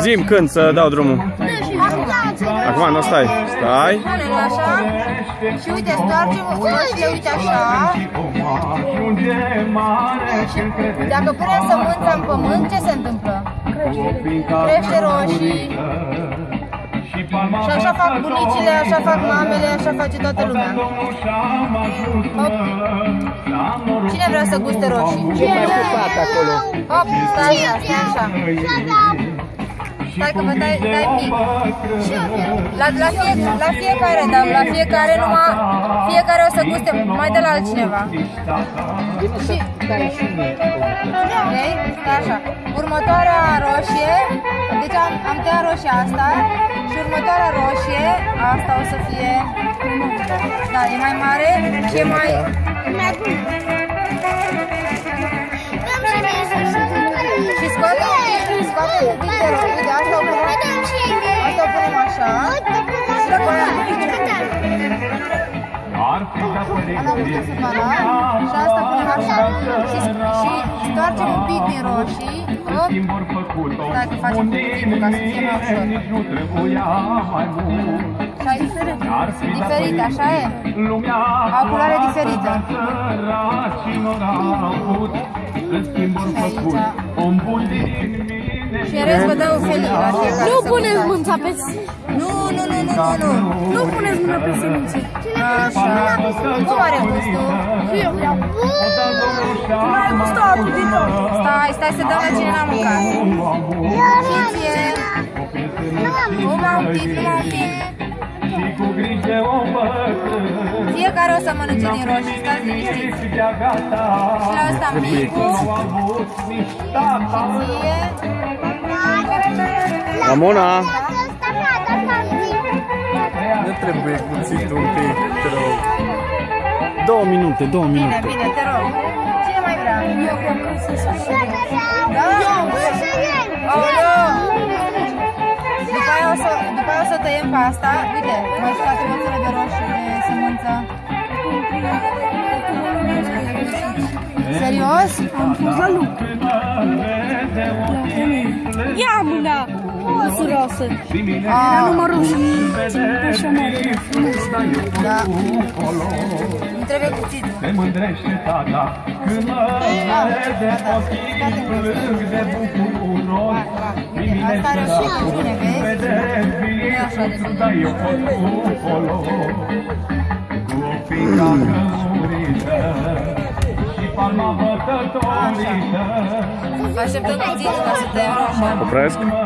Zim când să dau drumul. Acum nu stai. Stai. Punem așa și uite, stoarcem roșiile, uite așa. Și dacă punem sămânța în pământ, ce se întâmplă? Crește roșii. Și așa fac bunicile, așa fac mamele, așa face toată lumea. Hop. Cine vrea să guste roșii? Hop, stai așa, stai așa. Stai că vă dai, dai mic. La, la, fie, la fiecare, dar la fiecare numai, fiecare o să guste mai de la altcineva. Și, ok? Stai așa. Următoarea roșie, deci am, am tăiat roșia asta și următoarea roșie, asta o să fie, da, e mai mare și e mai, scoate un pic de roșie, de asta o punem, asta o punem așa, și după aia Am putut filmarea și asta punem așa și, și stoarcem un pic din roșii, hop, stai că facem puțin ca să fie mai ușor. Și ai diferit, așa e? Au culoare diferită. Și în rest vă dau felii la fiecare Nu să puneți gustați. mânța pe... Nu, nu, nu, nu, nu, nu. Nu puneți mâna pe semințe. Așa. Cum are gustul? Eu vreau. Mai gustă altul din nou. Stai, stai să dăm la cine n-a mâncat. Și ție. Numai un pic, numai un pic. Fiecare o să mănânce din roșii, stați liniștiți. Și la ăsta micul. Și ție. Ramona. Ne trebuie cuțit un pic, te rog. Două minute, două Bine, minute. bine, te rog. Cine mai vrea? Eu că să Da? Aoleu! După aia, o să, după aia o să tăiem pe asta. Uite, mai scoatem o țără de roșii de sămânță. Serios? Am pus la lucru. Ia mâna! Măsurosă. Era Ah, numărul și așa mare. da. Nu trebuie cuțitul. Se mândrește tata Când mă vede ochii plâng de bucuros Uite, asta are și bine, vezi? Vede biletul, dar eu pot colo Cu o fica cămurită Și palma bătătorită Așteptăm cuțitul ca să tăiem roșia.